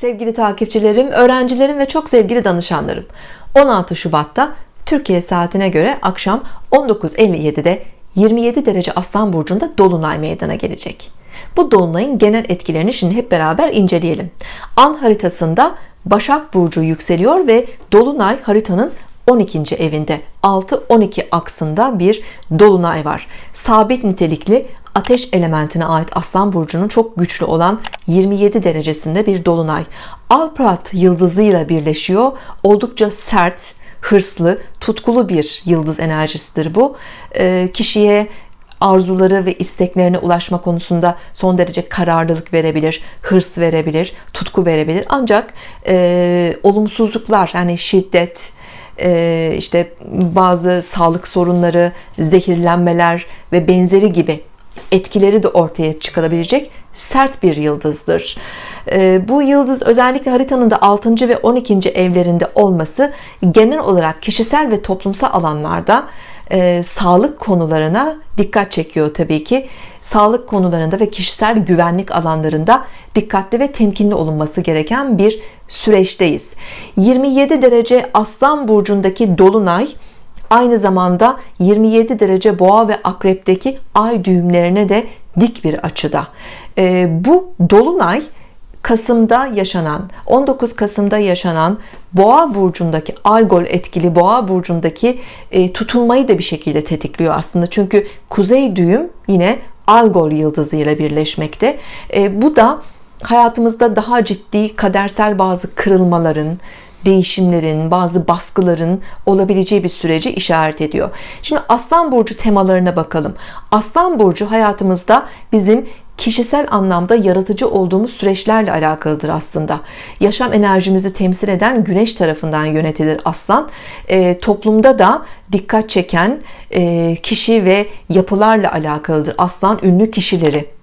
Sevgili takipçilerim, öğrencilerim ve çok sevgili danışanlarım 16 Şubat'ta Türkiye saatine göre akşam 19.57'de 27 derece Aslan Burcu'nda Dolunay meydana gelecek. Bu Dolunay'ın genel etkilerini şimdi hep beraber inceleyelim. An haritasında Başak Burcu yükseliyor ve Dolunay haritanın 12. evinde 6-12 aksında bir dolunay var. Sabit nitelikli ateş elementine ait Aslan Burcu'nun çok güçlü olan 27 derecesinde bir dolunay. Alprat yıldızıyla birleşiyor. Oldukça sert hırslı tutkulu bir yıldız enerjisidir bu. Ee, kişiye arzuları ve isteklerine ulaşma konusunda son derece kararlılık verebilir hırs verebilir tutku verebilir. Ancak e, olumsuzluklar yani şiddet e, işte bazı sağlık sorunları zehirlenmeler ve benzeri gibi etkileri de ortaya çıkarabilecek sert bir yıldızdır ee, bu yıldız özellikle haritanın da 6. ve 12. evlerinde olması genel olarak kişisel ve toplumsal alanlarda e, sağlık konularına dikkat çekiyor tabii ki sağlık konularında ve kişisel güvenlik alanlarında dikkatli ve temkinli olunması gereken bir süreçteyiz. 27 derece Aslan burcundaki dolunay aynı zamanda 27 derece boğa ve akrepteki ay düğümlerine de dik bir açıda. E, bu dolunay Kasım'da yaşanan 19 Kasım'da yaşanan Boğa burcundaki Algol etkili Boğa burcundaki e, tutulmayı da bir şekilde tetikliyor aslında. Çünkü kuzey düğüm yine Algol yıldızı ile birleşmekte. E, bu da hayatımızda daha ciddi kadersel bazı kırılmaların değişimlerin, bazı baskıların olabileceği bir süreci işaret ediyor. Şimdi Aslan Burcu temalarına bakalım. Aslan Burcu hayatımızda bizim kişisel anlamda yaratıcı olduğumuz süreçlerle alakalıdır aslında yaşam enerjimizi temsil eden güneş tarafından yönetilir aslan e, toplumda da dikkat çeken e, kişi ve yapılarla alakalıdır aslan ünlü kişileri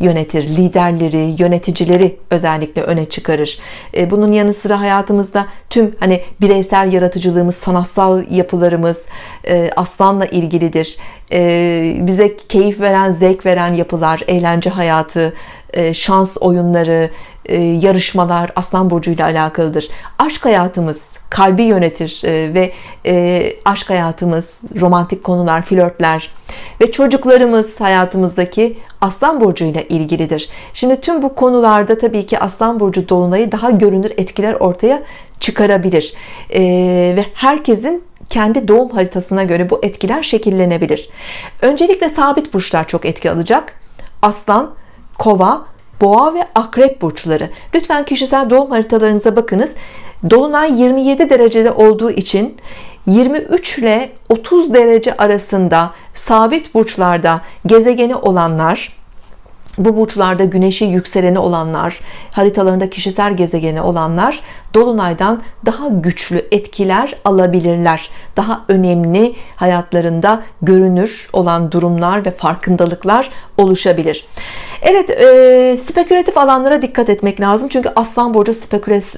yönetir liderleri yöneticileri özellikle öne çıkarır. E, bunun yanı sıra hayatımızda tüm hani bireysel yaratıcılığımız sanatsal yapılarımız e, aslanla ilgilidir. E, bize keyif veren zevk veren yapılar eğlence hayatı şans oyunları yarışmalar Aslan Burcu ile alakalıdır. Aşk hayatımız kalbi yönetir ve aşk hayatımız romantik konular flörtler ve çocuklarımız hayatımızdaki Aslan Burcu ile ilgilidir. Şimdi tüm bu konularda tabii ki Aslan Burcu Dolunay'ı daha görünür etkiler ortaya çıkarabilir. Ve herkesin kendi doğum haritasına göre bu etkiler şekillenebilir. Öncelikle sabit burçlar çok etki alacak. Aslan, Kova, Boğa ve Akrep burçları. Lütfen kişisel doğum haritalarınıza bakınız. Dolunay 27 derecede olduğu için 23 ile 30 derece arasında sabit burçlarda gezegeni olanlar bu burçlarda güneşi yükseleni olanlar haritalarında kişisel gezegeni olanlar dolunaydan daha güçlü etkiler alabilirler. Daha önemli hayatlarında görünür olan durumlar ve farkındalıklar oluşabilir Evet e, spekülatif alanlara dikkat etmek lazım. Çünkü Aslan Burcu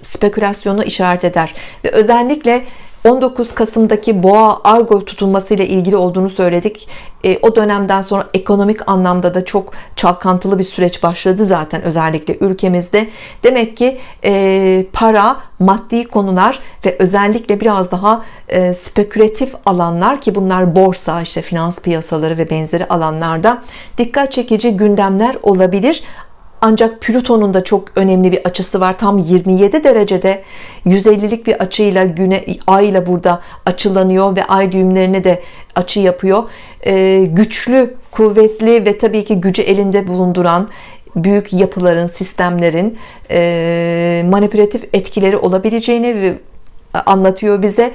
spekülasyonu işaret eder. Ve özellikle 19 Kasım'daki boğa argo tutulması ile ilgili olduğunu söyledik. E, o dönemden sonra ekonomik anlamda da çok çalkantılı bir süreç başladı zaten özellikle ülkemizde. Demek ki e, para maddi konular ve özellikle biraz daha e, spekülatif alanlar ki bunlar borsa işte finans piyasaları ve benzeri alanlarda dikkat çekici gündemler olabilir ancak Plüton'un da çok önemli bir açısı var. Tam 27 derecede 150'lik bir açıyla güne ay ile burada açılanıyor ve ay düğümlerine de açı yapıyor. Ee, güçlü kuvvetli ve tabii ki gücü elinde bulunduran büyük yapıların sistemlerin e, manipülatif etkileri olabileceğini anlatıyor bize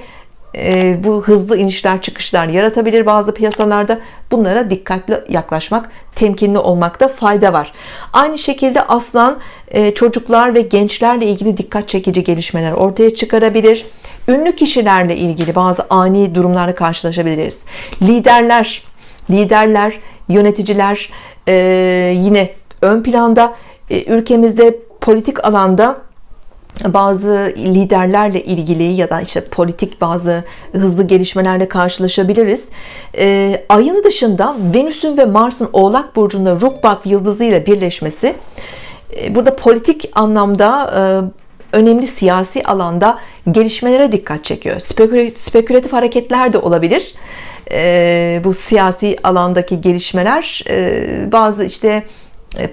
e, bu hızlı inişler çıkışlar yaratabilir bazı piyasalarda. Bunlara dikkatli yaklaşmak temkinli olmakta fayda var. Aynı şekilde aslan e, çocuklar ve gençlerle ilgili dikkat çekici gelişmeler ortaya çıkarabilir. Ünlü kişilerle ilgili bazı ani durumlarla karşılaşabiliriz. Liderler liderler yöneticiler e, yine ön planda. Ülkemizde politik alanda bazı liderlerle ilgili ya da işte politik bazı hızlı gelişmelerle karşılaşabiliriz. Ee, ayın dışında Venüs'ün ve Mars'ın Oğlak burcunda Rukbat yıldızı ile birleşmesi e, burada politik anlamda e, önemli siyasi alanda gelişmelere dikkat çekiyor spekülatif hareketler de olabilir e, bu siyasi alandaki gelişmeler e, bazı işte e,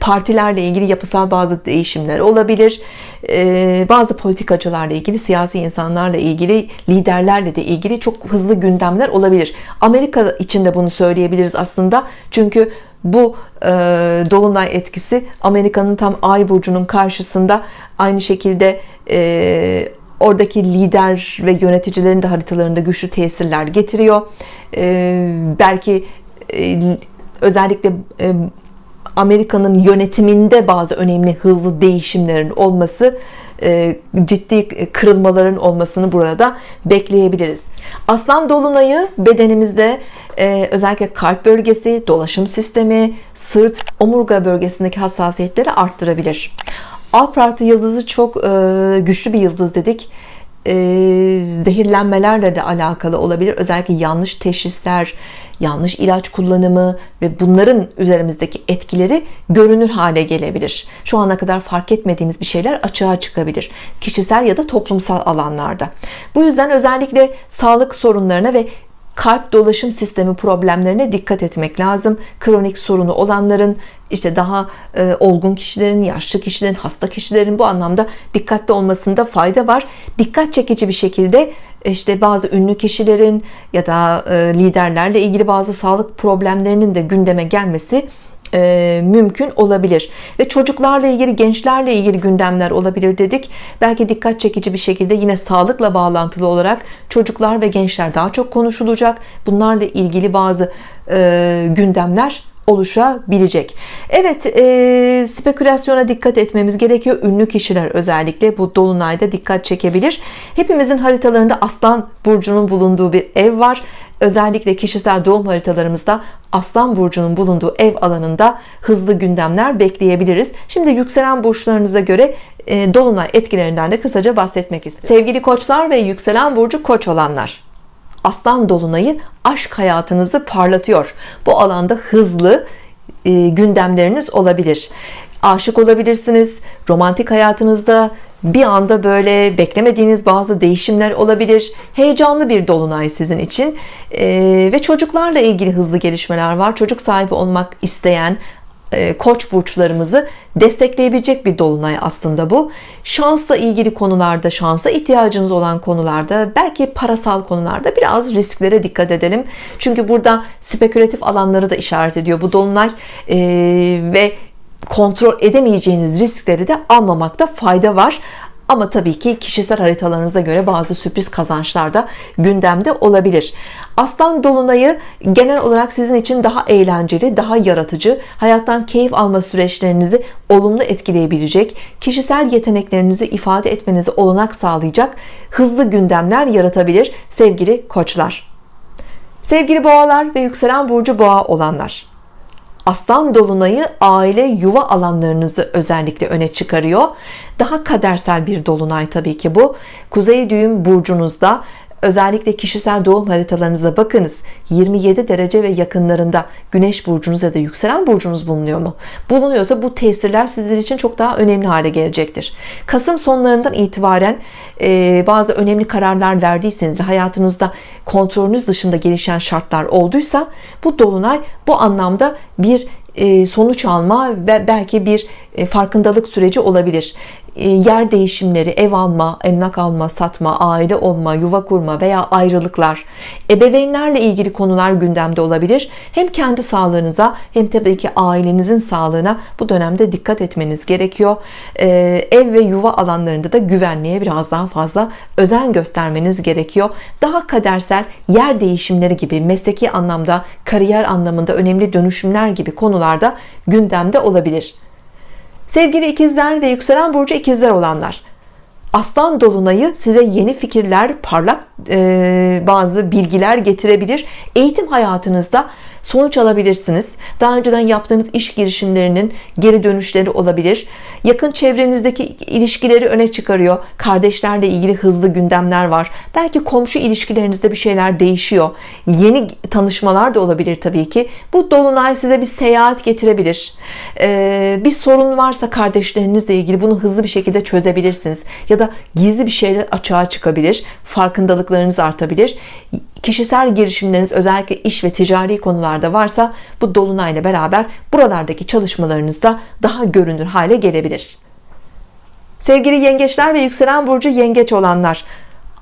partilerle ilgili yapısal bazı değişimler olabilir. E, bazı politikacılarla ilgili siyasi insanlarla ilgili liderlerle de ilgili çok hızlı gündemler olabilir. Amerika içinde bunu söyleyebiliriz aslında. Çünkü bu e, dolunay etkisi Amerika'nın tam ay burcunun karşısında aynı şekilde e, oradaki lider ve yöneticilerin de haritalarında güçlü tesirler getiriyor. E, belki e, özellikle e, Amerika'nın yönetiminde bazı önemli hızlı değişimlerin olması e, ciddi kırılmaların olmasını burada bekleyebiliriz. Aslan Dolunay'ı bedenimizde e, özellikle kalp bölgesi dolaşım sistemi sırt omurga bölgesindeki hassasiyetleri arttırabilir. Alpratı yıldızı çok e, güçlü bir yıldız dedik e, zehirlenmelerle de alakalı olabilir. Özellikle yanlış teşhisler yanlış ilaç kullanımı ve bunların üzerimizdeki etkileri görünür hale gelebilir. Şu ana kadar fark etmediğimiz bir şeyler açığa çıkabilir kişisel ya da toplumsal alanlarda. Bu yüzden özellikle sağlık sorunlarına ve kalp dolaşım sistemi problemlerine dikkat etmek lazım. Kronik sorunu olanların işte daha e, olgun kişilerin yaşlı kişilerin hasta kişilerin bu anlamda dikkatli olmasında fayda var. Dikkat çekici bir şekilde işte bazı ünlü kişilerin ya da e, liderlerle ilgili bazı sağlık problemlerinin de gündeme gelmesi e, mümkün olabilir. Ve çocuklarla ilgili gençlerle ilgili gündemler olabilir dedik. Belki dikkat çekici bir şekilde yine sağlıkla bağlantılı olarak çocuklar ve gençler daha çok konuşulacak. Bunlarla ilgili bazı e, gündemler oluşabilecek. Evet e, spekülasyona dikkat etmemiz gerekiyor. Ünlü kişiler özellikle bu dolunayda dikkat çekebilir. Hepimizin haritalarında aslan burcunun bulunduğu bir ev var özellikle kişisel doğum haritalarımızda Aslan burcunun bulunduğu ev alanında hızlı gündemler bekleyebiliriz. Şimdi yükselen burçlarınıza göre e, dolunay etkilerinden de kısaca bahsetmek istiyorum. Sevgili koçlar ve yükselen burcu koç olanlar Aslan dolunayı aşk hayatınızı parlatıyor. Bu alanda hızlı e, gündemleriniz olabilir aşık olabilirsiniz. Romantik hayatınızda bir anda böyle beklemediğiniz bazı değişimler olabilir. Heyecanlı bir dolunay sizin için. Ee, ve çocuklarla ilgili hızlı gelişmeler var. Çocuk sahibi olmak isteyen e, koç burçlarımızı destekleyebilecek bir dolunay aslında bu. Şansla ilgili konularda şansa ihtiyacınız olan konularda belki parasal konularda biraz risklere dikkat edelim. Çünkü burada spekülatif alanları da işaret ediyor bu dolunay. Ee, ve kontrol edemeyeceğiniz riskleri de almamakta fayda var. Ama tabii ki kişisel haritalarınıza göre bazı sürpriz kazançlar da gündemde olabilir. Aslan Dolunay'ı genel olarak sizin için daha eğlenceli daha yaratıcı hayattan keyif alma süreçlerinizi olumlu etkileyebilecek kişisel yeteneklerinizi ifade etmenizi olanak sağlayacak hızlı gündemler yaratabilir sevgili koçlar. Sevgili boğalar ve yükselen burcu boğa olanlar Aslan dolunayı aile yuva alanlarınızı özellikle öne çıkarıyor. Daha kadersel bir dolunay tabii ki bu. Kuzey düğüm burcunuzda özellikle kişisel doğum haritalarınıza bakınız. 27 derece ve yakınlarında güneş burcunuz ya da yükselen burcunuz bulunuyor mu? Bulunuyorsa bu tesirler sizler için çok daha önemli hale gelecektir. Kasım sonlarından itibaren e, bazı önemli kararlar verdiyseniz ve hayatınızda kontrolünüz dışında gelişen şartlar olduysa bu dolunay bu anlamda bir e, sonuç alma ve belki bir e, farkındalık süreci olabilir yer değişimleri, ev alma, emlak alma, satma, aile olma, yuva kurma veya ayrılıklar, ebeveynlerle ilgili konular gündemde olabilir. Hem kendi sağlığınıza hem tabii ki ailenizin sağlığına bu dönemde dikkat etmeniz gerekiyor. Ev ve yuva alanlarında da güvenliğe biraz daha fazla özen göstermeniz gerekiyor. Daha kadersel yer değişimleri gibi mesleki anlamda, kariyer anlamında önemli dönüşümler gibi konularda gündemde olabilir. Sevgili ikizler ve yükselen burcu ikizler olanlar Aslan Dolunay'ı size yeni fikirler, parlak e, bazı bilgiler getirebilir. Eğitim hayatınızda sonuç alabilirsiniz. Daha önceden yaptığınız iş girişimlerinin geri dönüşleri olabilir. Yakın çevrenizdeki ilişkileri öne çıkarıyor. Kardeşlerle ilgili hızlı gündemler var. Belki komşu ilişkilerinizde bir şeyler değişiyor. Yeni tanışmalar da olabilir Tabii ki. Bu dolunay size bir seyahat getirebilir. Ee, bir sorun varsa kardeşlerinizle ilgili bunu hızlı bir şekilde çözebilirsiniz. Ya da gizli bir şeyler açığa çıkabilir. Farkındalıklarınız artabilir kişisel girişimleriniz özellikle iş ve ticari konularda varsa bu dolunayla beraber buralardaki çalışmalarınız da daha görünür hale gelebilir sevgili yengeçler ve yükselen burcu yengeç olanlar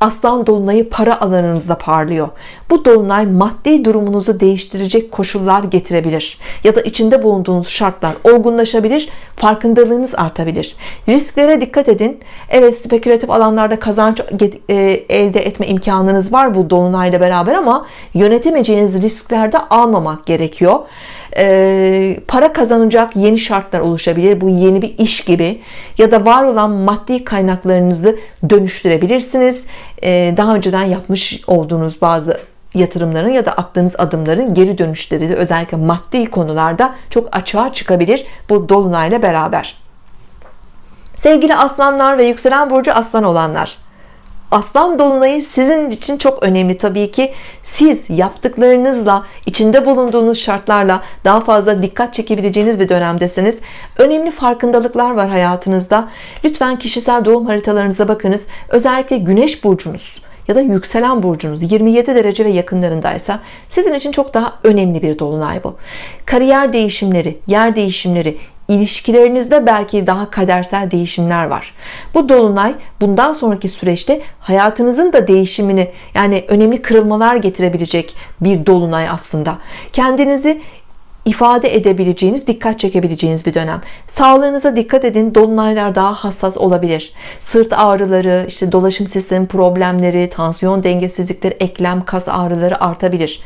Aslan dolunayı para alanınızda parlıyor. Bu dolunay maddi durumunuzu değiştirecek koşullar getirebilir. Ya da içinde bulunduğunuz şartlar olgunlaşabilir, farkındalığınız artabilir. Risklere dikkat edin. Evet spekülatif alanlarda kazanç e, elde etme imkanınız var bu dolunayla beraber ama yönetemeyeceğiniz risklerde almamak gerekiyor e, para kazanacak yeni şartlar oluşabilir bu yeni bir iş gibi ya da var olan maddi kaynaklarınızı dönüştürebilirsiniz e, daha önceden yapmış olduğunuz bazı yatırımların ya da attığınız adımların geri dönüşleri de özellikle maddi konularda çok açığa çıkabilir bu dolunayla beraber. Sevgili aslanlar ve yükselen burcu aslan olanlar Aslan dolunayı sizin için çok önemli tabii ki. Siz yaptıklarınızla içinde bulunduğunuz şartlarla daha fazla dikkat çekebileceğiniz bir dönemdesiniz. Önemli farkındalıklar var hayatınızda. Lütfen kişisel doğum haritalarınıza bakınız. Özellikle güneş burcunuz ya da yükselen burcunuz 27 derece ve yakınlarındaysa sizin için çok daha önemli bir dolunay bu. Kariyer değişimleri yer değişimleri ilişkilerinizde belki daha kadersel değişimler var. Bu dolunay bundan sonraki süreçte hayatınızın da değişimini yani önemli kırılmalar getirebilecek bir dolunay aslında. Kendinizi ifade edebileceğiniz, dikkat çekebileceğiniz bir dönem. Sağlığınıza dikkat edin. Dolunaylar daha hassas olabilir. Sırt ağrıları, işte dolaşım sistemi problemleri, tansiyon dengesizlikleri, eklem, kas ağrıları artabilir.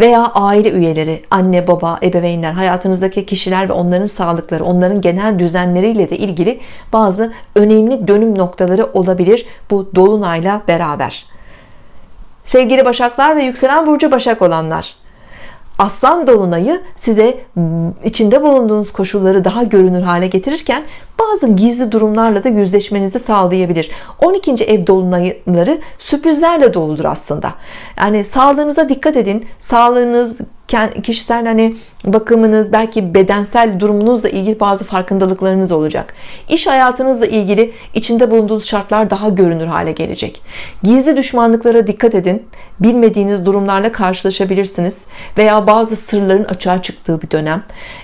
Veya aile üyeleri, anne, baba, ebeveynler, hayatınızdaki kişiler ve onların sağlıkları, onların genel düzenleriyle de ilgili bazı önemli dönüm noktaları olabilir bu dolunayla beraber. Sevgili Başaklar ve yükselen burcu Başak olanlar Aslan dolunayı size içinde bulunduğunuz koşulları daha görünür hale getirirken bazı gizli durumlarla da yüzleşmenizi sağlayabilir. 12. ev dolunayları sürprizlerle doludur aslında. Yani sağlığınıza dikkat edin. Sağlığınız kişisel hani bakımınız belki bedensel durumunuzla ilgili bazı farkındalıklarınız olacak. İş hayatınızla ilgili içinde bulunduğunuz şartlar daha görünür hale gelecek. Gizli düşmanlıklara dikkat edin. Bilmediğiniz durumlarla karşılaşabilirsiniz veya bazı sırların açığa çıktığı bir dönem.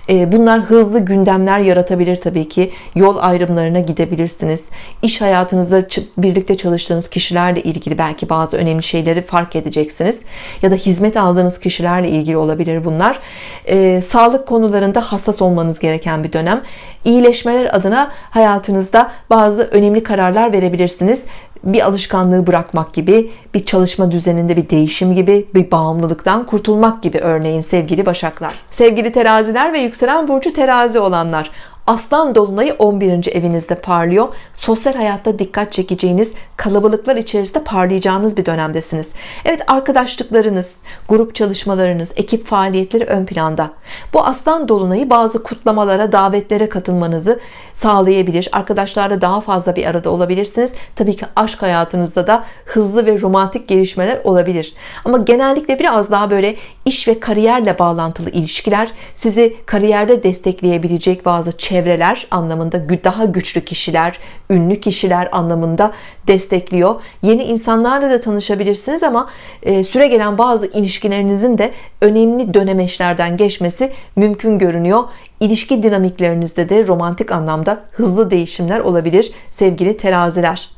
Bunlar hızlı gündemler yaratabilir Tabii ki yol ayrımlarına gidebilirsiniz. İş hayatınızda birlikte çalıştığınız kişilerle ilgili belki bazı önemli şeyleri fark edeceksiniz. Ya da hizmet aldığınız kişilerle ilgili olabilir bunlar. Ee, sağlık konularında hassas olmanız gereken bir dönem. İyileşmeler adına hayatınızda bazı önemli kararlar verebilirsiniz. Bir alışkanlığı bırakmak gibi bir çalışma düzeninde bir değişim gibi bir bağımlılıktan kurtulmak gibi örneğin sevgili başaklar. Sevgili teraziler ve yükselen burcu terazi olanlar Aslan Dolunay'ı 11. evinizde parlıyor. Sosyal hayatta dikkat çekeceğiniz, kalabalıklar içerisinde parlayacağınız bir dönemdesiniz. Evet arkadaşlıklarınız, grup çalışmalarınız, ekip faaliyetleri ön planda. Bu Aslan Dolunay'ı bazı kutlamalara, davetlere katılmanızı sağlayabilir. Arkadaşlarla daha fazla bir arada olabilirsiniz. Tabii ki aşk hayatınızda da hızlı ve romantik gelişmeler olabilir. Ama genellikle biraz daha böyle iş ve kariyerle bağlantılı ilişkiler sizi kariyerde destekleyebilecek bazı çevre çevreler anlamında daha güçlü kişiler, ünlü kişiler anlamında destekliyor. Yeni insanlarla da tanışabilirsiniz ama e, süre gelen bazı ilişkilerinizin de önemli dönemeçlerden geçmesi mümkün görünüyor. İlişki dinamiklerinizde de romantik anlamda hızlı değişimler olabilir sevgili teraziler.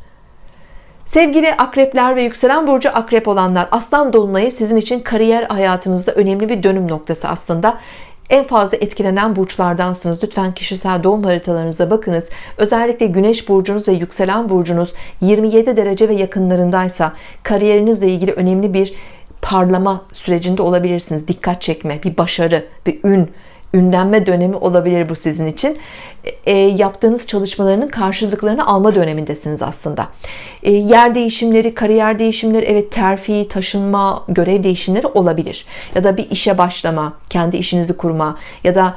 Sevgili akrepler ve yükselen burcu akrep olanlar aslan dolunayı sizin için kariyer hayatınızda önemli bir dönüm noktası aslında en fazla etkilenen burçlardansınız. Lütfen kişisel doğum haritalarınıza bakınız. Özellikle güneş burcunuz ve yükselen burcunuz 27 derece ve yakınlarındaysa kariyerinizle ilgili önemli bir parlama sürecinde olabilirsiniz. Dikkat çekme bir başarı bir ün ünlenme dönemi olabilir bu sizin için. E, yaptığınız çalışmalarının karşılıklarını alma dönemindesiniz aslında. E, yer değişimleri kariyer değişimleri evet terfi taşınma görev değişimleri olabilir. Ya da bir işe başlama kendi işinizi kurma ya da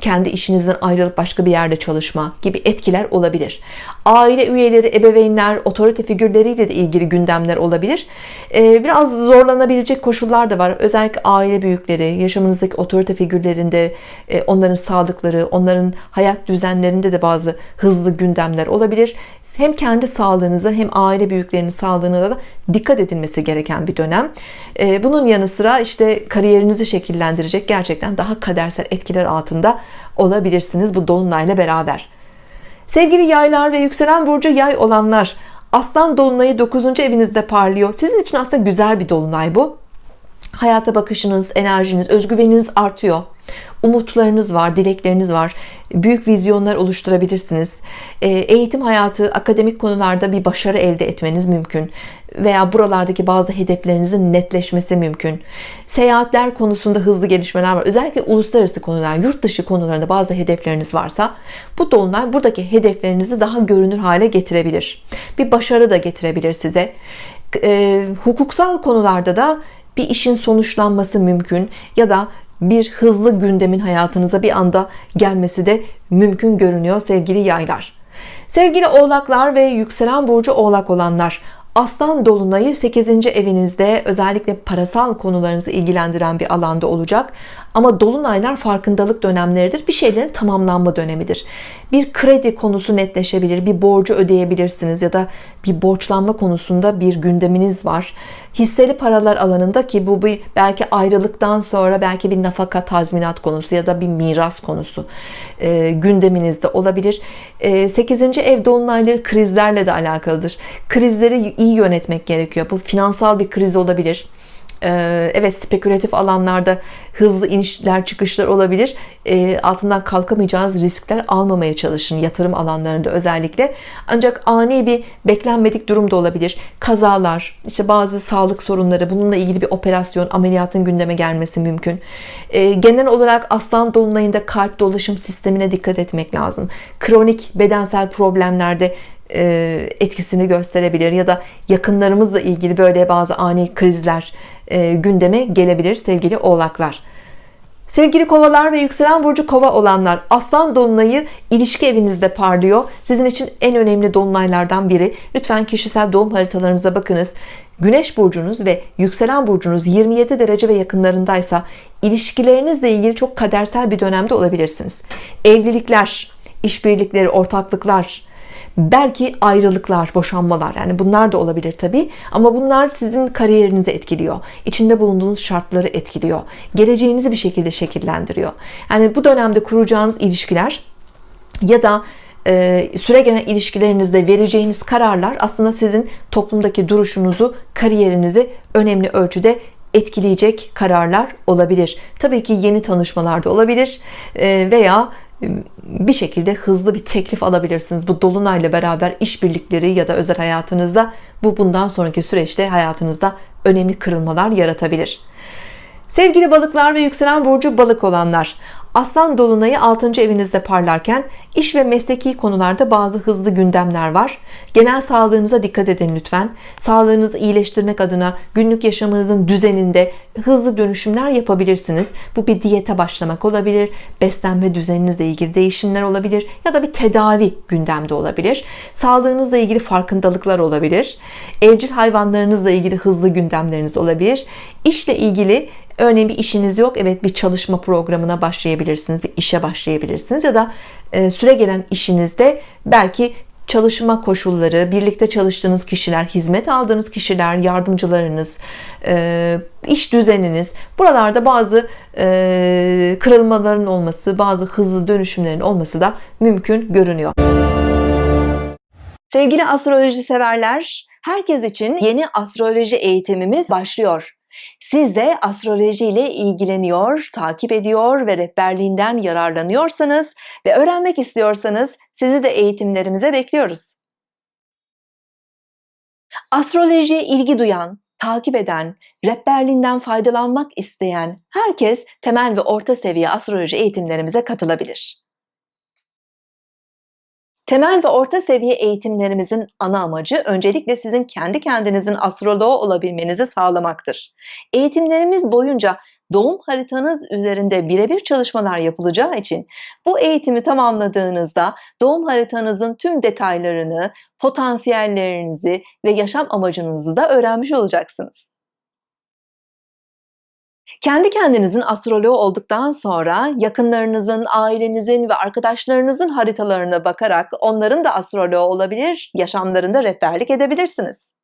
kendi işinizden ayrılıp başka bir yerde çalışma gibi etkiler olabilir. Aile üyeleri, ebeveynler, otorite figürleriyle de ilgili gündemler olabilir. Ee, biraz zorlanabilecek koşullar da var. Özellikle aile büyükleri, yaşamınızdaki otorite figürlerinde e, onların sağlıkları, onların hayat düzenlerinde de bazı hızlı gündemler olabilir. Hem kendi sağlığınıza hem aile büyüklerinin sağlığına da dikkat edilmesi gereken bir dönem. Ee, bunun yanı sıra işte kariyerinizi şekillendirecek gerçekten daha kadersel etkiler altında olabilirsiniz bu dolunayla beraber. Sevgili yaylar ve yükselen burcu yay olanlar Aslan dolunayı 9. evinizde parlıyor. Sizin için aslında güzel bir dolunay bu. Hayata bakışınız, enerjiniz, özgüveniniz artıyor umutlarınız var, dilekleriniz var. Büyük vizyonlar oluşturabilirsiniz. Ee, eğitim hayatı, akademik konularda bir başarı elde etmeniz mümkün. Veya buralardaki bazı hedeflerinizin netleşmesi mümkün. Seyahatler konusunda hızlı gelişmeler var. Özellikle uluslararası konular, yurt dışı konularında bazı hedefleriniz varsa bu dolunay buradaki hedeflerinizi daha görünür hale getirebilir. Bir başarı da getirebilir size. E, hukuksal konularda da bir işin sonuçlanması mümkün ya da bir hızlı gündemin hayatınıza bir anda gelmesi de mümkün görünüyor sevgili yaylar. Sevgili oğlaklar ve yükselen burcu oğlak olanlar Aslan Dolunay'ı 8. evinizde özellikle parasal konularınızı ilgilendiren bir alanda olacak. Ama Dolunaylar farkındalık dönemleridir. Bir şeylerin tamamlanma dönemidir. Bir kredi konusu netleşebilir. Bir borcu ödeyebilirsiniz ya da bir borçlanma konusunda bir gündeminiz var. Hisseli paralar alanında ki bu bir belki ayrılıktan sonra belki bir nafaka tazminat konusu ya da bir miras konusu e, gündeminizde olabilir. E, 8. ev dolunayları krizlerle de alakalıdır. Krizleri iyi yönetmek gerekiyor. Bu finansal bir kriz olabilir evet spekülatif alanlarda hızlı inişler çıkışlar olabilir. Ee, altından kalkamayacağınız riskler almamaya çalışın yatırım alanlarında özellikle. Ancak ani bir beklenmedik durum da olabilir. Kazalar işte bazı sağlık sorunları bununla ilgili bir operasyon ameliyatın gündeme gelmesi mümkün. Ee, genel olarak aslan dolunayında kalp dolaşım sistemine dikkat etmek lazım. Kronik bedensel problemlerde etkisini gösterebilir ya da yakınlarımızla ilgili böyle bazı ani krizler e, gündeme gelebilir sevgili oğlaklar. Sevgili kovalar ve yükselen burcu kova olanlar Aslan Dolunay'ı ilişki evinizde parlıyor. Sizin için en önemli dolunaylardan biri. Lütfen kişisel doğum haritalarınıza bakınız. Güneş burcunuz ve yükselen burcunuz 27 derece ve yakınlarındaysa ilişkilerinizle ilgili çok kadersel bir dönemde olabilirsiniz. Evlilikler işbirlikleri ortaklıklar belki ayrılıklar boşanmalar yani bunlar da olabilir tabi ama bunlar sizin kariyerinizi etkiliyor. İçinde bulunduğunuz şartları etkiliyor. Geleceğinizi bir şekilde şekillendiriyor. Yani bu dönemde kuracağınız ilişkiler ya da e, süre gelen ilişkilerinizde vereceğiniz kararlar aslında sizin toplumdaki duruşunuzu kariyerinizi önemli ölçüde etkileyecek kararlar olabilir. Tabii ki yeni tanışmalarda olabilir e, veya bir şekilde hızlı bir teklif alabilirsiniz. Bu dolunayla beraber işbirlikleri ya da özel hayatınızda bu bundan sonraki süreçte hayatınızda önemli kırılmalar yaratabilir. Sevgili balıklar ve yükselen burcu balık olanlar Aslan Dolunay'ı 6. evinizde parlarken iş ve mesleki konularda bazı hızlı gündemler var. Genel sağlığınıza dikkat edin lütfen. Sağlığınızı iyileştirmek adına günlük yaşamınızın düzeninde hızlı dönüşümler yapabilirsiniz. Bu bir diyete başlamak olabilir. Beslenme düzeninizle ilgili değişimler olabilir. Ya da bir tedavi gündemde olabilir. Sağlığınızla ilgili farkındalıklar olabilir. Evcil hayvanlarınızla ilgili hızlı gündemleriniz olabilir. İşle ilgili Örneğin bir işiniz yok. Evet bir çalışma programına başlayabilirsiniz. Bir işe başlayabilirsiniz. Ya da e, süre gelen işinizde belki çalışma koşulları, birlikte çalıştığınız kişiler, hizmet aldığınız kişiler, yardımcılarınız, e, iş düzeniniz, buralarda bazı e, kırılmaların olması, bazı hızlı dönüşümlerin olması da mümkün görünüyor. Sevgili astroloji severler, herkes için yeni astroloji eğitimimiz başlıyor. Siz de astroloji ile ilgileniyor, takip ediyor ve rehberliğinden yararlanıyorsanız ve öğrenmek istiyorsanız sizi de eğitimlerimize bekliyoruz. Astrolojiye ilgi duyan, takip eden, rehberliğinden faydalanmak isteyen herkes temel ve orta seviye astroloji eğitimlerimize katılabilir. Temel ve orta seviye eğitimlerimizin ana amacı öncelikle sizin kendi kendinizin astroloğu olabilmenizi sağlamaktır. Eğitimlerimiz boyunca doğum haritanız üzerinde birebir çalışmalar yapılacağı için bu eğitimi tamamladığınızda doğum haritanızın tüm detaylarını, potansiyellerinizi ve yaşam amacınızı da öğrenmiş olacaksınız. Kendi kendinizin astroloğu olduktan sonra yakınlarınızın, ailenizin ve arkadaşlarınızın haritalarına bakarak onların da astroloğu olabilir, yaşamlarında rehberlik edebilirsiniz.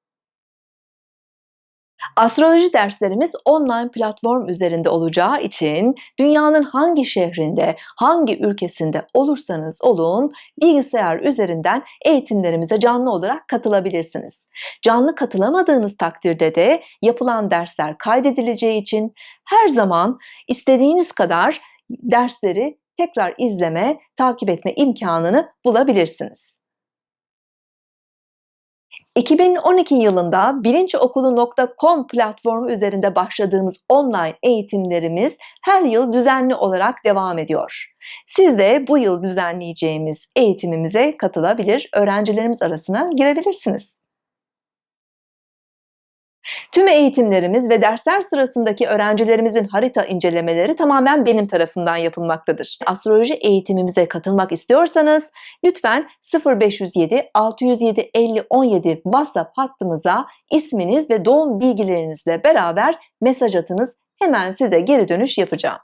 Astroloji derslerimiz online platform üzerinde olacağı için dünyanın hangi şehrinde, hangi ülkesinde olursanız olun bilgisayar üzerinden eğitimlerimize canlı olarak katılabilirsiniz. Canlı katılamadığınız takdirde de yapılan dersler kaydedileceği için her zaman istediğiniz kadar dersleri tekrar izleme, takip etme imkanını bulabilirsiniz. 2012 yılında bilinçokulu.com platformu üzerinde başladığımız online eğitimlerimiz her yıl düzenli olarak devam ediyor. Siz de bu yıl düzenleyeceğimiz eğitimimize katılabilir, öğrencilerimiz arasına girebilirsiniz. Tüm eğitimlerimiz ve dersler sırasındaki öğrencilerimizin harita incelemeleri tamamen benim tarafımdan yapılmaktadır. Astroloji eğitimimize katılmak istiyorsanız lütfen 0507 607 50 17 WhatsApp hattımıza isminiz ve doğum bilgilerinizle beraber mesaj atınız. Hemen size geri dönüş yapacağım.